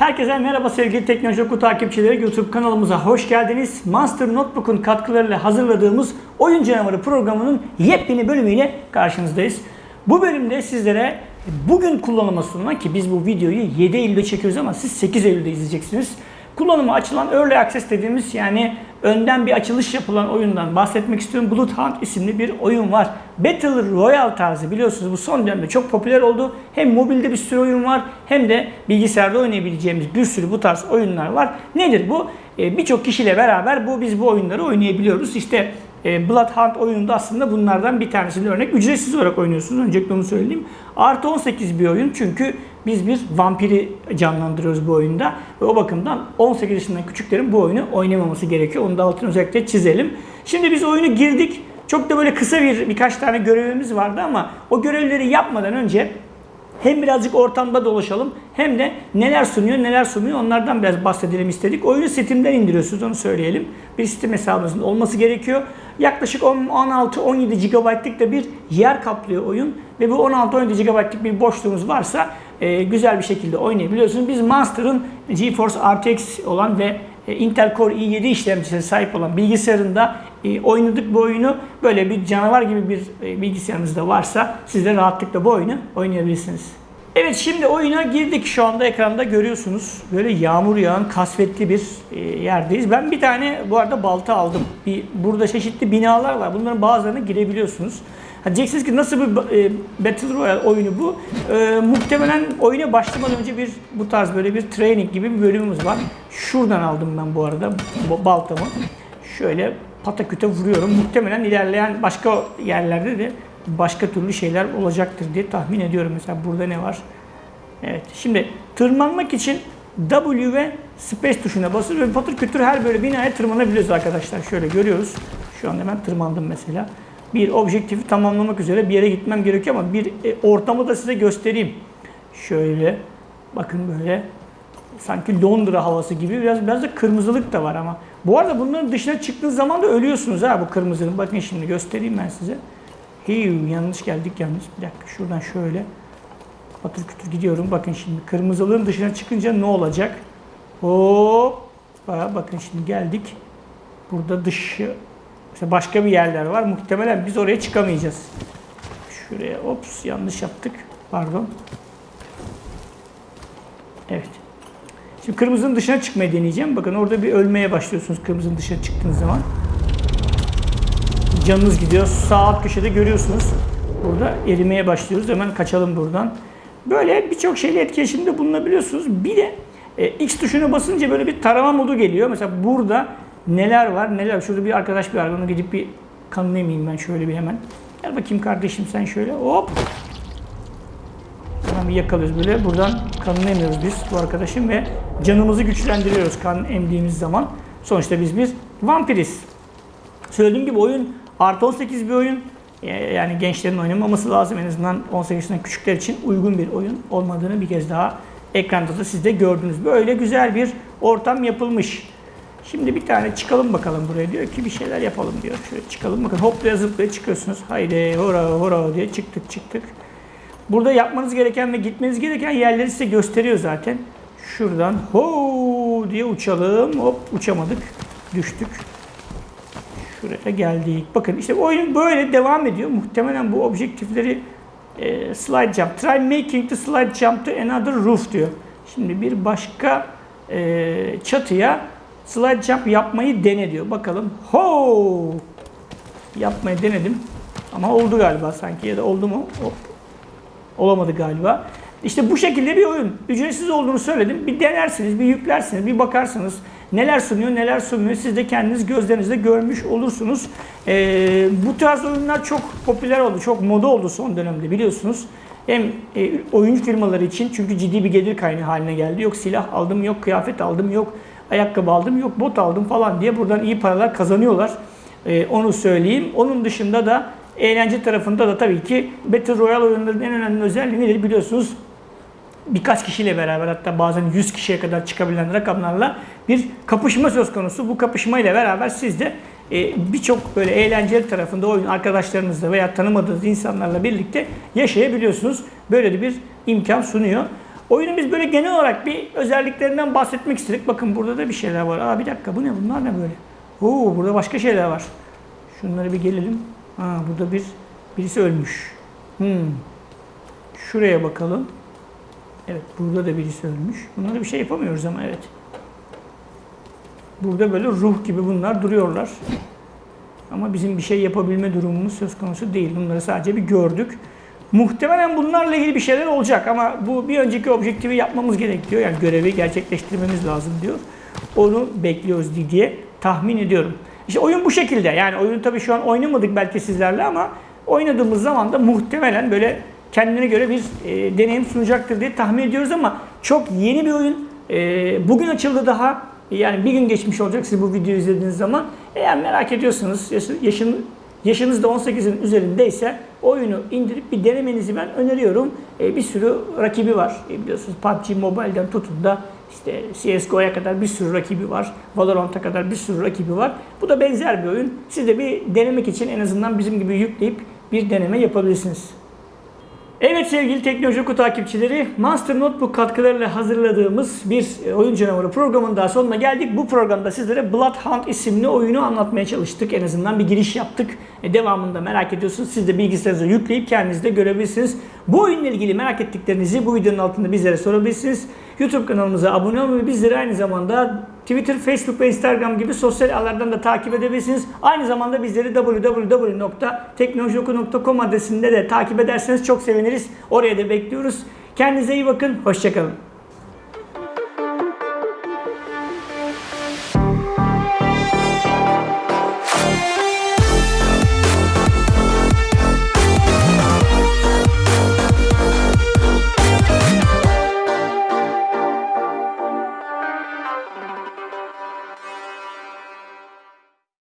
Herkese merhaba sevgili Teknoloji Oku takipçileri. YouTube kanalımıza hoş geldiniz. Monster Notebook'un katkılarıyla hazırladığımız Oyun Canavarı programının yepyeni bölümüyle karşınızdayız. Bu bölümde sizlere bugün kullanıma sunulan ki biz bu videoyu 7 Eylül'de çekiyoruz ama siz 8 Eylül'de izleyeceksiniz. Kullanıma açılan Early Access dediğimiz yani önden bir açılış yapılan oyundan bahsetmek istiyorum. Blood Hunt isimli bir oyun var. Battle Royale tarzı biliyorsunuz bu son dönemde çok popüler oldu. Hem mobilde bir sürü oyun var hem de bilgisayarda oynayabileceğimiz bir sürü bu tarz oyunlar var. Nedir bu? Ee, Birçok kişiyle beraber bu biz bu oyunları oynayabiliyoruz. İşte e, Blood Hunt oyunu da aslında bunlardan bir tanesini örnek. Ücretsiz olarak oynuyorsunuz. Öncelikle onu söyleyeyim. Artı 18 bir oyun çünkü biz bir vampiri canlandırıyoruz bu oyunda. Ve o bakımdan 18 yaşından küçüklerin bu oyunu oynamaması gerekiyor. Onu da altını özellikle çizelim. Şimdi biz oyunu girdik. Çok da böyle kısa bir birkaç tane görevimiz vardı ama o görevleri yapmadan önce hem birazcık ortamda dolaşalım hem de neler sunuyor neler sunuyor onlardan biraz bahsedelim istedik. Oyunu Steam'den indiriyorsunuz onu söyleyelim. Bir Steam hesabınızın olması gerekiyor. Yaklaşık 16-17 GB'lık da bir yer kaplıyor oyun. Ve bu 16-17 GB'lık bir boşluğunuz varsa e, güzel bir şekilde oynayabiliyorsunuz. Biz Monster'ın GeForce RTX olan ve e, Intel Core i7 işlemcisine sahip olan bilgisayarında e, oynadık bu oyunu. Böyle bir canavar gibi bir e, bilgisayarınız da varsa siz de rahatlıkla bu oyunu oynayabilirsiniz. Evet şimdi oyuna girdik. Şu anda ekranda görüyorsunuz. Böyle yağmur yağan kasvetli bir e, yerdeyiz. Ben bir tane bu arada balta aldım. Bir, burada çeşitli binalar var. Bunların bazılarına girebiliyorsunuz. Ha diyeceksiniz ki nasıl bir e, Battle Royale oyunu bu? E, muhtemelen oyuna başlamadan önce bir bu tarz böyle bir training gibi bir bölümümüz var. Şuradan aldım ben bu arada baltamı. Şöyle pataküte vuruyorum. Muhtemelen ilerleyen başka yerlerde de başka türlü şeyler olacaktır diye tahmin ediyorum. Mesela burada ne var? Evet. Şimdi tırmanmak için W ve Space tuşuna basır ve patır kütür her böyle binaya tırmanabiliyoruz arkadaşlar. Şöyle görüyoruz. Şu anda ben tırmandım mesela. Bir objektifi tamamlamak üzere bir yere gitmem gerekiyor ama bir e, ortamı da size göstereyim. Şöyle bakın böyle sanki Londra havası gibi biraz biraz da kırmızılık da var ama. Bu arada bunların dışına çıktığınız zaman da ölüyorsunuz ha bu kırmızının. Bakın şimdi göstereyim ben size. Hiu, yanlış geldik yalnız. Bir dakika şuradan şöyle patır kütür gidiyorum. Bakın şimdi kırmızılığın dışına çıkınca ne olacak? Hop. Bakın şimdi geldik. Burada dışı işte başka bir yerler var. Muhtemelen biz oraya çıkamayacağız. Şuraya ops yanlış yaptık. Pardon. Evet. Şimdi kırmızının dışına çıkmayı deneyeceğim. Bakın orada bir ölmeye başlıyorsunuz kırmızının dışına çıktığınız zaman. Canınız gidiyor. Sağ alt köşede görüyorsunuz. Burada erimeye başlıyoruz. Hemen kaçalım buradan. Böyle birçok şeyle etkileşimde bulunabiliyorsunuz. Bir de e, X tuşuna basınca böyle bir tarama modu geliyor. Mesela burada neler var neler. Şurada bir arkadaş bir var. Onu gidip bir emeyim ben şöyle bir hemen. Gel bakayım kardeşim sen şöyle. Hop. Bir yakalıyoruz böyle. Buradan kanını emiyoruz biz bu arkadaşın ve canımızı güçlendiriyoruz kan emdiğimiz zaman. Sonuçta biz bir vampiriz. Söylediğim gibi oyun artı 18 bir oyun. Yani gençlerin oynamaması lazım. En azından 18 yaşından küçükler için uygun bir oyun olmadığını bir kez daha ekranda da siz de gördünüz. Böyle güzel bir ortam yapılmış. Şimdi bir tane çıkalım bakalım buraya diyor ki bir şeyler yapalım diyor. Şöyle çıkalım bakın hoplaya zıplaya çıkıyorsunuz. Haydi hora hora diye çıktık çıktık. Burada yapmanız gereken ve gitmeniz gereken yerleri size gösteriyor zaten. Şuradan ho diye uçalım. Hop uçamadık. Düştük. Şuraya geldik. Bakın işte oyun böyle devam ediyor. Muhtemelen bu objektifleri e, slide jump. Try making the slide jump to another roof diyor. Şimdi bir başka e, çatıya slide jump yapmayı dene diyor. Bakalım. Ho! Yapmayı denedim. Ama oldu galiba sanki ya da oldu mu? Hop. Olamadı galiba. İşte bu şekilde bir oyun. Ücretsiz olduğunu söyledim. Bir denersiniz, bir yüklersiniz, bir bakarsınız. Neler sunuyor, neler sunmuyor. Siz de kendiniz gözlerinizle görmüş olursunuz. Ee, bu tarz oyunlar çok popüler oldu, çok moda oldu son dönemde biliyorsunuz. Hem e, oyun firmaları için çünkü ciddi bir gelir kaynağı haline geldi. Yok silah aldım, yok kıyafet aldım, yok ayakkabı aldım, yok bot aldım falan diye buradan iyi paralar kazanıyorlar. Ee, onu söyleyeyim. Onun dışında da eğlence tarafında da tabii ki Battle Royale oyunlarının en önemli özelliği nedir biliyorsunuz? Birkaç kişiyle beraber hatta bazen 100 kişiye kadar çıkabilen rakamlarla bir kapışma söz konusu. Bu kapışma ile beraber siz de e, birçok böyle eğlenceli tarafında oyun arkadaşlarınızla veya tanımadığınız insanlarla birlikte yaşayabiliyorsunuz. Böyle de bir imkan sunuyor. Oyunun biz böyle genel olarak bir özelliklerinden bahsetmek istedik. Bakın burada da bir şeyler var. Aa bir dakika bu ne? Bunlar ne böyle? Oo burada başka şeyler var. Şunlara bir gelelim. Ha burada bir birisi ölmüş. Hmm. Şuraya bakalım. Evet burada da birisi ölmüş. Bunlara bir şey yapamıyoruz ama evet. Burada böyle ruh gibi bunlar duruyorlar. Ama bizim bir şey yapabilme durumumuz söz konusu değil. Bunları sadece bir gördük. Muhtemelen bunlarla ilgili bir şeyler olacak ama bu bir önceki objektifi yapmamız gerekiyor. Yani görevi gerçekleştirmemiz lazım diyor. Onu bekliyoruz diye tahmin ediyorum. İşte oyun bu şekilde. Yani oyunu tabii şu an oynamadık belki sizlerle ama oynadığımız zaman da muhtemelen böyle kendine göre bir e, deneyim sunacaktır diye tahmin ediyoruz ama çok yeni bir oyun. E, bugün açıldı daha. Yani bir gün geçmiş olacak siz bu videoyu izlediğiniz zaman. Eğer merak ediyorsanız yaşı- yaşın, yaşınız da 18'in üzerindeyse oyunu indirip bir denemenizi ben öneriyorum. E, bir sürü rakibi var. E, biliyorsunuz PUBG Mobile'den tutun da işte CSGO'ya kadar bir sürü rakibi var. Valorant'a kadar bir sürü rakibi var. Bu da benzer bir oyun. Siz de bir denemek için en azından bizim gibi yükleyip bir deneme yapabilirsiniz. Evet sevgili Teknoloji Oku takipçileri, Monster Notebook katkılarıyla hazırladığımız bir e, oyun canavarı programının daha sonuna geldik. Bu programda sizlere Bloodhound isimli oyunu anlatmaya çalıştık. En azından bir giriş yaptık. E, devamında merak ediyorsunuz. Siz de bilgisayarınıza yükleyip kendiniz de görebilirsiniz. Bu oyunla ilgili merak ettiklerinizi bu videonun altında bizlere sorabilirsiniz. YouTube kanalımıza abone olmayı, bizleri aynı zamanda Twitter, Facebook ve Instagram gibi sosyal ağlardan da takip edebilirsiniz. Aynı zamanda bizleri www.teknolojioku.com adresinde de takip ederseniz çok seviniriz. Oraya da bekliyoruz. Kendinize iyi bakın. Hoşçakalın.